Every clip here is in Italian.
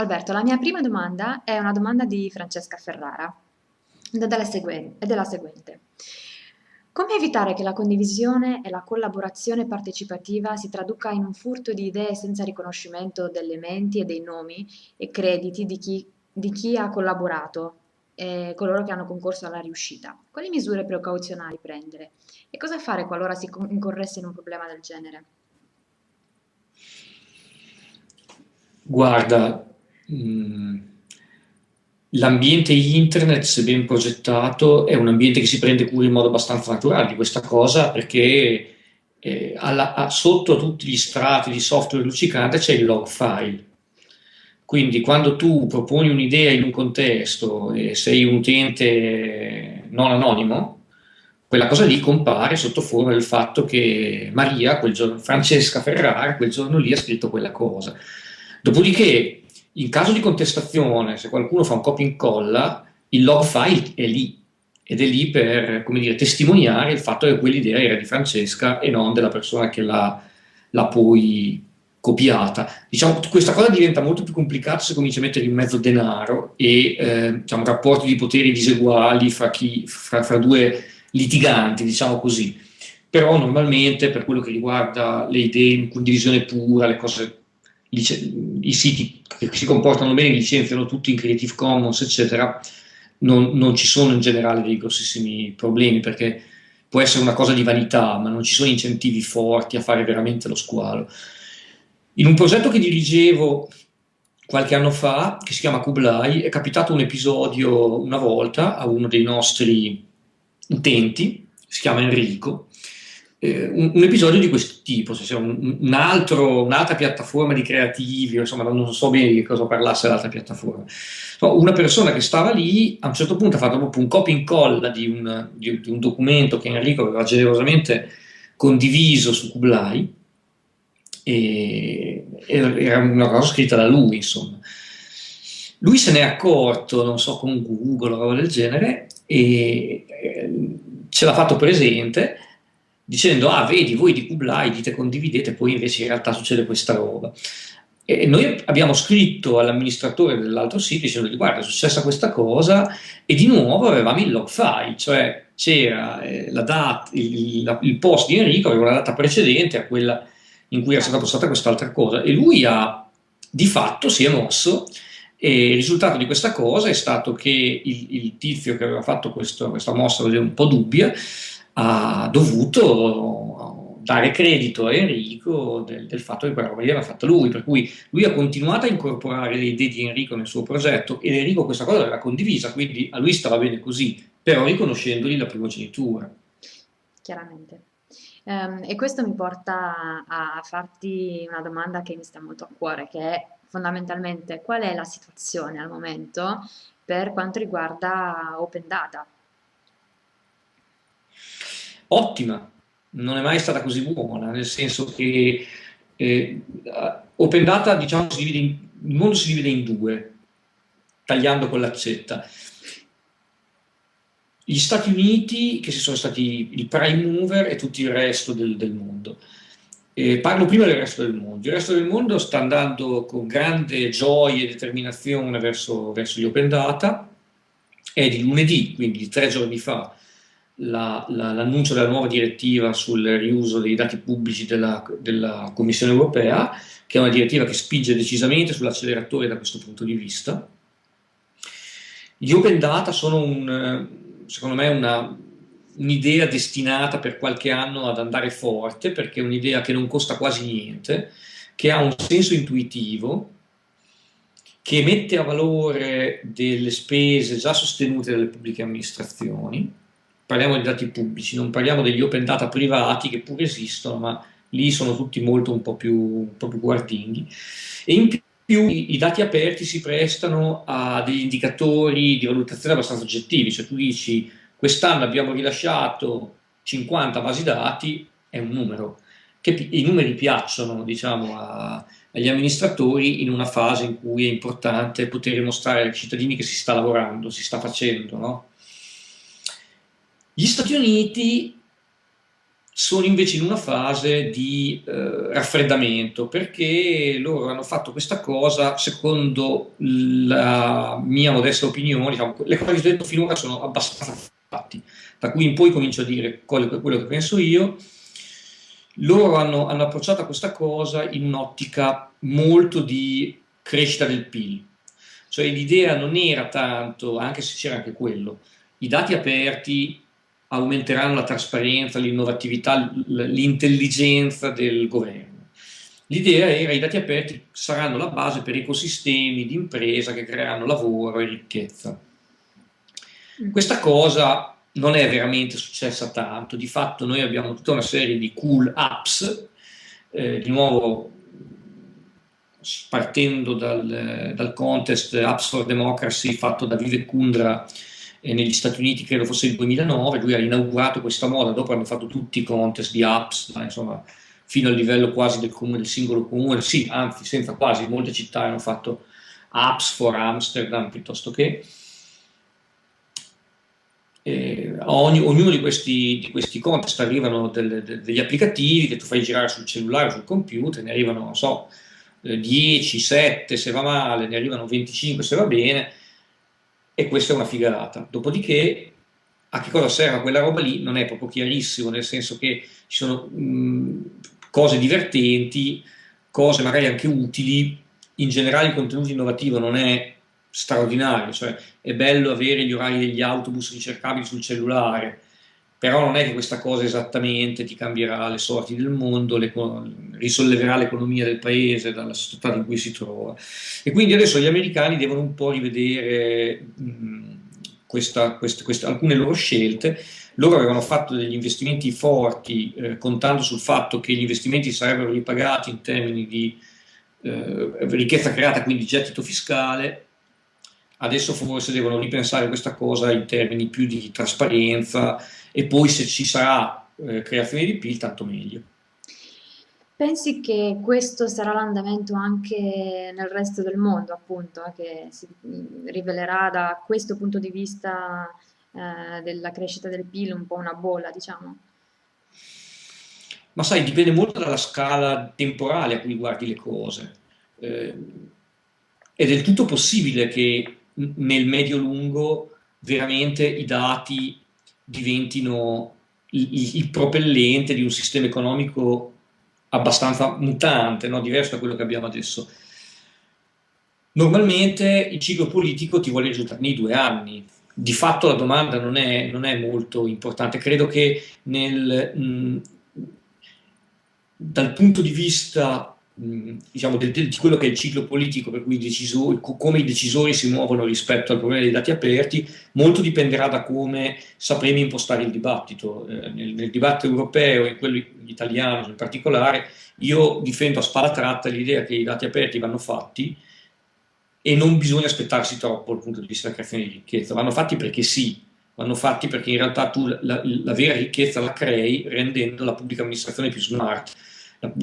Alberto, la mia prima domanda è una domanda di Francesca Ferrara ed è della seguente. Come evitare che la condivisione e la collaborazione partecipativa si traduca in un furto di idee senza riconoscimento delle menti e dei nomi e crediti di chi, di chi ha collaborato e coloro che hanno concorso alla riuscita? Quali misure precauzionali prendere? E cosa fare qualora si incorresse in un problema del genere? Guarda, l'ambiente internet, se ben progettato, è un ambiente che si prende cura in modo abbastanza naturale di questa cosa perché eh, alla- a- sotto a tutti gli strati di software luccicante c'è il log file. Quindi quando tu proponi un'idea in un contesto e sei un utente non anonimo, quella cosa lì compare sotto forma del fatto che Maria, quel giorno, Francesca Ferrara, quel giorno lì ha scritto quella cosa. Dopodiché, in caso di contestazione, se qualcuno fa un copia e incolla, il log file è lì ed è lì per dire, testimoniare il fatto che quell'idea era di Francesca e non della persona che l'ha, l'ha poi copiata. Diciamo, questa cosa diventa molto più complicata se cominci a mettere in mezzo denaro e eh, diciamo, rapporti di poteri diseguali fra, chi, fra, fra due litiganti, diciamo così. Però normalmente per quello che riguarda le idee in condivisione pura, le cose i siti che si comportano bene licenziano tutti in Creative Commons, eccetera, non, non, ci sono in generale dei grossissimi problemi perché può essere una cosa di vanità, ma non ci sono incentivi forti a fare veramente lo squalo. In un progetto che dirigevo qualche anno fa, che si chiama Kublai, è capitato un episodio una volta a uno dei nostri utenti, si chiama Enrico, eh, un, un, episodio di questo tipo, cioè un, un altro, un'altra piattaforma di creativi, insomma non so bene di cosa parlasse l'altra piattaforma. una persona che stava lì a un certo punto ha fatto proprio un copia e incolla di un, di, di un documento che Enrico aveva generosamente condiviso su Kublai e era una cosa scritta da lui, insomma. Lui se n'è accorto, non so, con Google o roba del genere, e ce l'ha fatto presente dicendo ah vedi voi di Kublai dite condividete poi invece in realtà succede questa roba. E noi abbiamo scritto all'amministratore dell'altro sito dicendo guarda è successa questa cosa e di nuovo avevamo il log file cioè c'era eh, la data, il, il, post di Enrico aveva una data precedente a quella in cui era stata postata quest'altra cosa e lui ha di fatto si è mosso e il risultato di questa cosa è stato che il, il tizio che aveva fatto questo, questa mossa un po' dubbia ha dovuto dare credito a Enrico del, del fatto che quella roba lì era fatta lui, per cui lui ha continuato a incorporare le idee di Enrico nel suo progetto ed Enrico questa cosa l'aveva condivisa, quindi a lui stava bene così, però riconoscendogli la primogenitura. Chiaramente. Um, e questo mi porta a farti una domanda che mi sta molto a cuore, che è fondamentalmente qual è la situazione al momento per quanto riguarda Open Data? Ottima, non è mai stata così buona, nel senso che eh, Open Data, diciamo, in, il mondo si divide in due, tagliando con l'accetta. Gli Stati Uniti, che si sono stati il prime mover, e tutto il resto del, del mondo. Eh, parlo prima del resto del mondo. Il resto del mondo sta andando con grande gioia e determinazione verso, verso gli open data. È di lunedì, quindi tre giorni fa, la, la, l'annuncio della nuova direttiva sul riuso dei dati pubblici della, della, Commissione europea, che è una direttiva che spinge decisamente sull'acceleratore da questo punto di vista. Gli open data sono, un, secondo me, un'idea destinata per qualche anno ad andare forte, perché è un'idea che non costa quasi niente, che ha un senso intuitivo, che mette a valore delle spese già sostenute dalle pubbliche amministrazioni, parliamo di dati pubblici, non parliamo degli open data privati che pure esistono, ma lì sono tutti molto un po' più, un po più guardinghi. E in più i, i, dati aperti si prestano a degli indicatori di valutazione abbastanza oggettivi, cioè tu dici quest'anno abbiamo rilasciato 50 basi dati, è un numero, che i numeri piacciono diciamo, a, agli amministratori in una fase in cui è importante poter dimostrare ai cittadini che si sta lavorando, si sta facendo, no? Gli Stati Uniti sono invece in una fase di eh, raffreddamento perché loro hanno fatto questa cosa secondo la mia modesta opinione, diciamo, le cose che ho detto finora sono abbastanza fatti, da qui in poi comincio a dire quello, che penso io. Loro hanno, hanno approcciato questa cosa in un'ottica molto di crescita del PIL, cioè l'idea non era tanto, anche se c'era anche quello, i dati aperti aumenteranno la trasparenza, l'innovatività, l'intelligenza del governo. L'idea era che i dati aperti saranno la base per ecosistemi di impresa che creeranno lavoro e ricchezza. Mm. Questa cosa non è veramente successa tanto, di fatto noi abbiamo tutta una serie di cool apps, eh, di nuovo partendo dal, dal, contest Apps for Democracy fatto da Vivek Kundra eh, negli Stati Uniti, credo fosse il 2009, lui ha inaugurato questa moda, dopo hanno fatto tutti i contest di apps, insomma, fino al livello quasi del, comune, del singolo comune, sì, anzi, senza quasi, molte città hanno fatto apps for Amsterdam piuttosto che... Eh, ogni, ognuno di questi, di questi, contest arrivano delle, de, degli applicativi che tu fai girare sul cellulare sul computer, ne arrivano, non so, 10, eh, 7 se va male, ne arrivano 25 se va bene, e questa è una figata. Dopodiché, a che cosa serve quella roba lì non è proprio chiarissimo, nel senso che ci sono mh, cose divertenti, cose magari anche utili, in generale il contenuto innovativo non è straordinario, cioè è bello avere gli orari degli autobus ricercabili sul cellulare, però non è che questa cosa esattamente ti cambierà le sorti del mondo, le, risolleverà l'economia del paese dalla società in cui si trova. E quindi adesso gli americani devono un po' rivedere mh, questa, queste, queste, alcune loro scelte. Loro avevano fatto degli investimenti forti, eh, contando sul fatto che gli investimenti sarebbero ripagati in termini di eh, ricchezza creata, quindi gettito fiscale, adesso forse devono ripensare questa cosa in termini più di trasparenza e poi se ci sarà eh, creazione di PIL tanto meglio. Pensi che questo sarà l'andamento anche nel resto del mondo, appunto, eh, che si rivelerà da questo punto di vista eh, della crescita del PIL un po' una bolla, diciamo? Ma sai, dipende molto dalla scala temporale a cui guardi le cose. Eh, è del tutto possibile che nel medio-lungo veramente i dati diventino il, il, propellente di un sistema economico abbastanza mutante, no? diverso da quello che abbiamo adesso. Normalmente il ciclo politico ti vuole risultare nei due anni, di fatto la domanda non è, non è molto importante, credo che nel, mh, dal punto di vista diciamo, del, di quello che è il ciclo politico, per cui i decisori, come i decisori si muovono rispetto al problema dei dati aperti, molto dipenderà da come sapremo impostare il dibattito. Eh, nel, nel, dibattito europeo e quello italiano in particolare, io difendo a spalla tratta l'idea che i dati aperti vanno fatti e non bisogna aspettarsi troppo dal punto di vista della creazione di ricchezza, vanno fatti perché sì, vanno fatti perché in realtà tu la, la, la vera ricchezza la crei rendendo la pubblica amministrazione più smart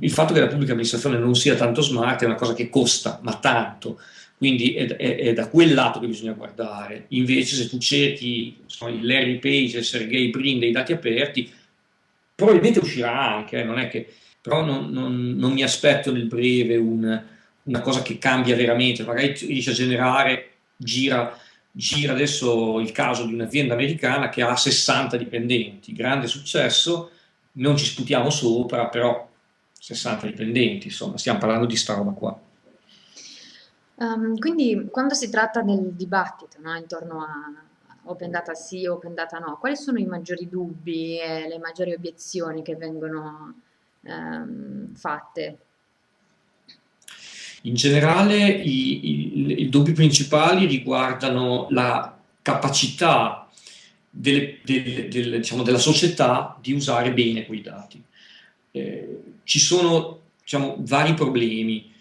il fatto che la pubblica amministrazione non sia tanto smart è una cosa che costa, ma tanto, quindi è, è, è da quel lato che bisogna guardare. Invece se tu cerchi insomma, il Larry Page, il Sergey Brin dei dati aperti, probabilmente uscirà anche, eh, non è che, però non, non, non, mi aspetto nel breve un, una cosa che cambia veramente, magari riesce a generare, gira, gira adesso il caso di un'azienda americana che ha 60 dipendenti, grande successo, non ci sputiamo sopra, però 60 dipendenti, insomma, stiamo parlando di sta roba qua. Um, quindi quando si tratta del dibattito no, intorno a open data sì, open data no, quali sono i maggiori dubbi e le maggiori obiezioni che vengono um, fatte? In generale i, i, i, dubbi principali riguardano la capacità delle, delle, delle, diciamo, della società di usare bene quei dati. Eh, ci sono diciamo, vari problemi.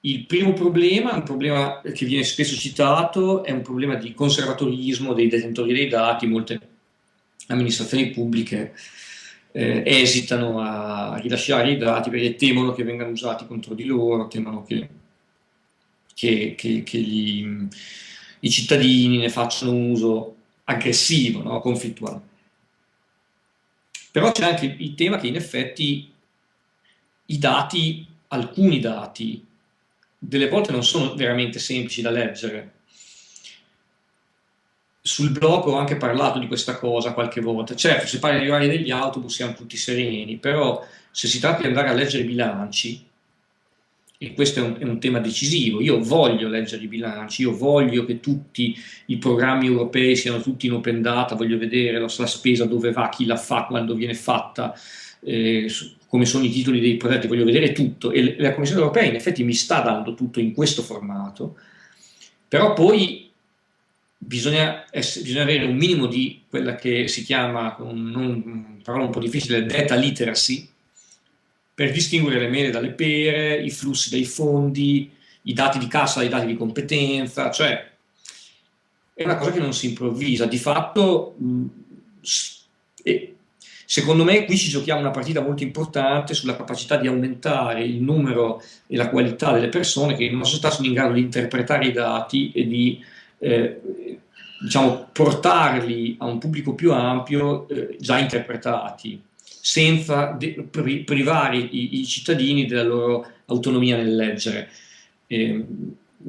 Il primo problema, un problema che viene spesso citato, è un problema di conservatorismo dei detentori dei dati. Molte amministrazioni pubbliche eh, esitano a rilasciare i dati perché temono che vengano usati contro di loro, temono che, che, che, che gli, i cittadini ne facciano un uso aggressivo, no? conflittuale. Però c'è anche il tema che in effetti i dati, alcuni dati, delle volte non sono veramente semplici da leggere. Sul blog ho anche parlato di questa cosa qualche volta. Certo, se parli di orari degli autobus siamo tutti sereni, però se si tratta di andare a leggere i bilanci, e questo è un, è un, tema decisivo. Io voglio leggere i bilanci, io voglio che tutti i programmi europei siano tutti in open data, voglio vedere la, la spesa dove va, chi la fa, quando viene fatta, eh, come sono i titoli dei progetti, voglio vedere tutto. E la Commissione europea in effetti mi sta dando tutto in questo formato, però poi bisogna, essere, bisogna avere un minimo di quella che si chiama, con un, parola un po' difficile, data literacy, per distinguere le mele dalle pere, i flussi dei fondi, i dati di cassa dai dati di competenza, cioè è una cosa che non si improvvisa. Di fatto, mh, secondo me qui ci giochiamo una partita molto importante sulla capacità di aumentare il numero e la qualità delle persone che in una società sono in grado di interpretare i dati e di eh, diciamo, portarli a un pubblico più ampio eh, già interpretati senza privare i, i, cittadini della loro autonomia nel leggere. Eh,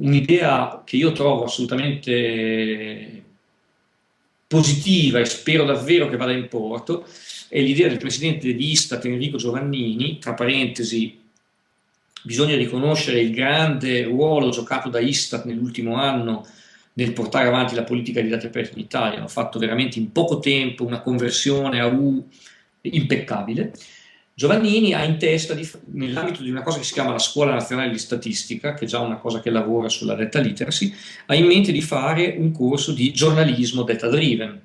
Un'idea che io trovo assolutamente positiva e spero davvero che vada in porto è l'idea del presidente di Istat Enrico Giovannini, tra parentesi, bisogna riconoscere il grande ruolo giocato da Istat nell'ultimo anno nel portare avanti la politica di dati aperti in Italia, hanno fatto veramente in poco tempo una conversione a U impeccabile. Giovannini ha in testa, nell'ambito di una cosa che si chiama la Scuola Nazionale di Statistica, che è già una cosa che lavora sulla data literacy, ha in mente di fare un corso di giornalismo data driven.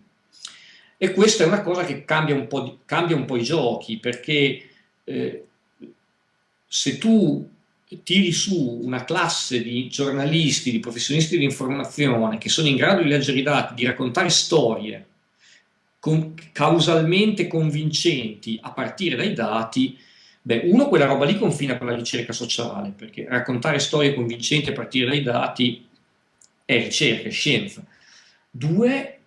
E questa è una cosa che cambia un po', di, cambia un po i giochi, perché eh, se tu tiri su una classe di giornalisti, di professionisti di informazione che sono in grado di leggere i dati, di raccontare storie, con, causalmente convincenti a partire dai dati, beh, uno, quella roba lì confina con la ricerca sociale, perché raccontare storie convincenti a partire dai dati è ricerca, è scienza. Due,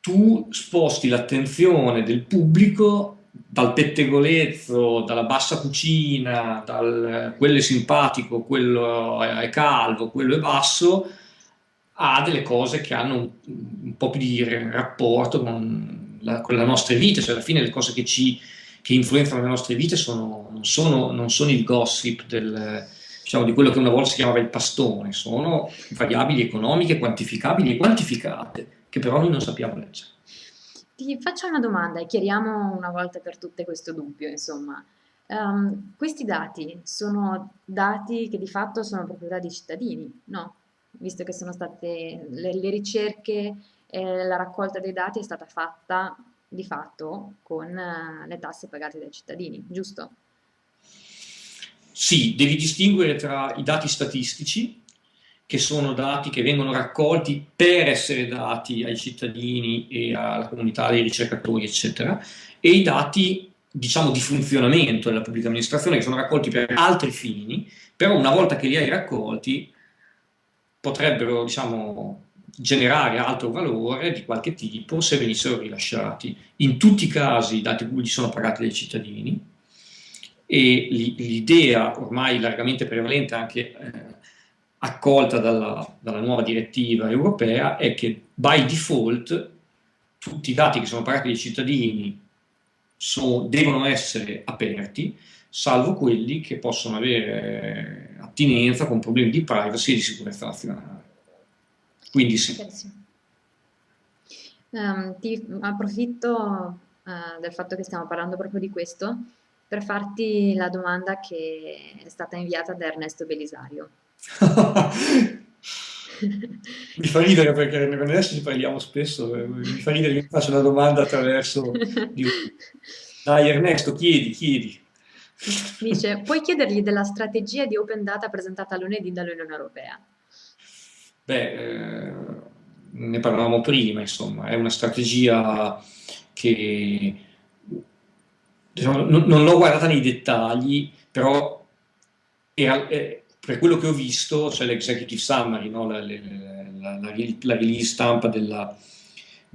tu sposti l'attenzione del pubblico dal pettegolezzo, dalla bassa cucina, dal quello è simpatico, quello è calvo, quello è basso, ha delle cose che hanno un, un po' più di rapporto con la, con la, nostra vita, cioè alla fine le cose che, ci, che influenzano le nostre vite sono, non, sono, non, sono, il gossip del, diciamo, di quello che una volta si chiamava il pastone, sono variabili economiche, quantificabili e quantificate, che però noi non sappiamo leggere. Ti faccio una domanda e chiariamo una volta per tutte questo dubbio, insomma. Um, questi dati sono dati che di fatto sono proprietà di cittadini, no? Visto che sono state le, le ricerche e la raccolta dei dati è stata fatta di fatto con uh, le tasse pagate dai cittadini, giusto? Sì, devi distinguere tra i dati statistici, che sono dati che vengono raccolti per essere dati ai cittadini e alla comunità dei ricercatori, eccetera, e i dati diciamo di funzionamento della pubblica amministrazione che sono raccolti per altri fini, però una volta che li hai raccolti potrebbero diciamo, generare altro valore di qualche tipo se venissero rilasciati. In tutti i casi i dati pubblici sono pagati dai cittadini e l'idea ormai largamente prevalente anche eh, accolta dalla, dalla, nuova direttiva europea è che by default tutti i dati che sono pagati dai cittadini so, devono essere aperti salvo quelli che possono avere attinenza con problemi di privacy e di sicurezza nazionale. Quindi sì. Um, ti approfitto uh, del fatto che stiamo parlando proprio di questo per farti la domanda che è stata inviata da Ernesto Belisario. mi fa ridere perché adesso ci parliamo spesso, eh, mi fa ridere che mi faccia una domanda attraverso... Dai Ernesto, chiedi, chiedi. Dice, puoi chiedergli della strategia di open data presentata lunedì dall'Unione Europea? Beh, eh, ne parlavamo prima, insomma, è una strategia che diciamo, non, non l'ho guardata nei dettagli, però era, eh, per quello che ho visto c'è l'executive summary, no? la, la, la, la, release stampa della,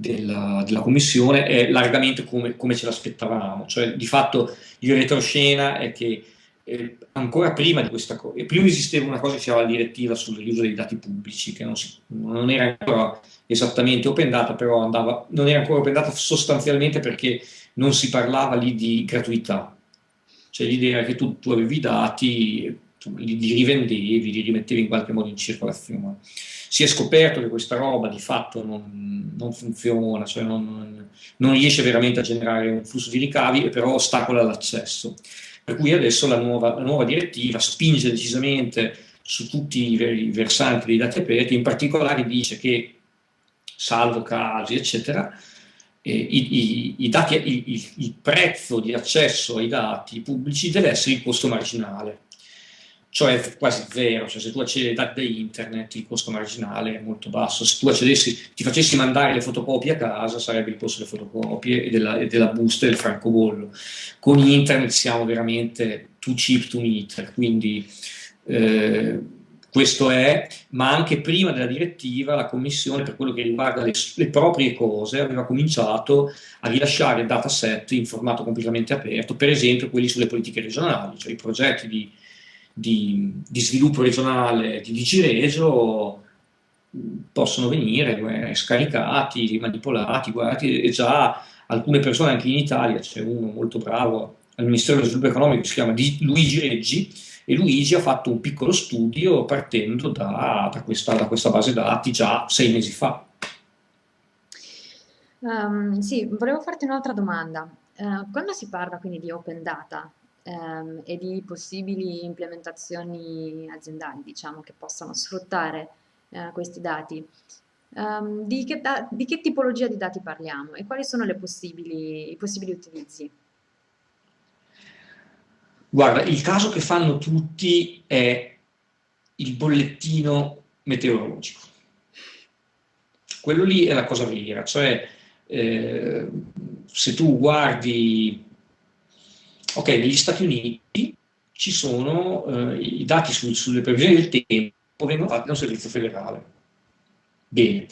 della, della commissione è largamente come, come ce l'aspettavamo, cioè di fatto il retroscena è che eh, ancora prima di questa cosa, prima esisteva una cosa che si chiamava la direttiva sull'uso dei dati pubblici, che non, si, non, era ancora esattamente open data, però andava, non era ancora open data sostanzialmente perché non si parlava lì di gratuità, cioè l'idea che tu, tu avevi i dati, li, li, rivendevi, li rimettevi in qualche modo in circolazione. Si è scoperto che questa roba di fatto non, non funziona, cioè non, non riesce veramente a generare un flusso di ricavi e però ostacola l'accesso. Per cui adesso la nuova, la nuova direttiva spinge decisamente su tutti i versanti dei dati aperti, in particolare dice che, salvo casi, eccetera, eh, i, i, i dati, il, il prezzo di accesso ai dati pubblici deve essere il costo marginale cioè quasi zero, cioè se tu accedi ai dati da internet il costo marginale è molto basso, se tu accedessi, ti facessi mandare le fotocopie a casa sarebbe il costo delle fotocopie e della, e della busta e del francobollo. Con internet siamo veramente too cheap to meet, quindi eh, questo è, ma anche prima della direttiva la Commissione per quello che riguarda le, le proprie cose aveva cominciato a rilasciare dataset in formato completamente aperto, per esempio quelli sulle politiche regionali, cioè i progetti di di, di sviluppo regionale di Digiregio possono venire eh, scaricati, manipolati, guardate, e già alcune persone anche in Italia, c'è uno molto bravo al Ministero dello Sviluppo Economico si chiama Luigi Reggi, e Luigi ha fatto un piccolo studio partendo da, da, questa, da questa, base dati già sei mesi fa. Um, sì, volevo farti un'altra domanda. Uh, quando si parla quindi di open data, ehm, e di possibili implementazioni aziendali, diciamo, che possano sfruttare eh, questi dati. Um, di, che da di, che tipologia di dati parliamo e quali sono possibili, i possibili utilizzi? Guarda, il caso che fanno tutti è il bollettino meteorologico. Quello lì è la cosa vera, cioè eh, se tu guardi Ok, negli Stati Uniti ci sono eh, i dati su, sulle previsioni del tempo vengono fatti da un servizio federale. Bene.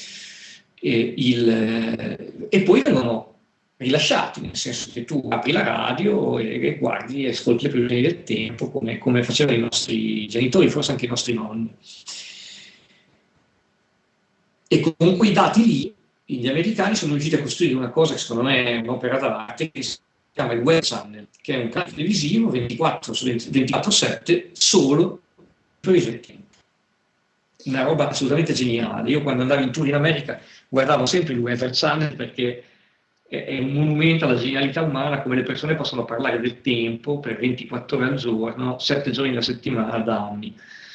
E, il, eh, e poi vengono rilasciati, nel senso che tu apri la radio e, e guardi e ascolti le previsioni del tempo come, come facevano i nostri genitori, forse anche i nostri nonni. E con quei dati lì gli americani sono riusciti a costruire una cosa che secondo me è un'opera d'arte che chiama il Web Channel, che è un canale televisivo 24 su 24-7 solo per i tempo. Una roba assolutamente geniale. Io quando andavo in tour in America guardavo sempre il Weather Channel perché è un monumento alla genialità umana, come le persone possono parlare del tempo per 24 ore al giorno, 7 giorni alla settimana da anni.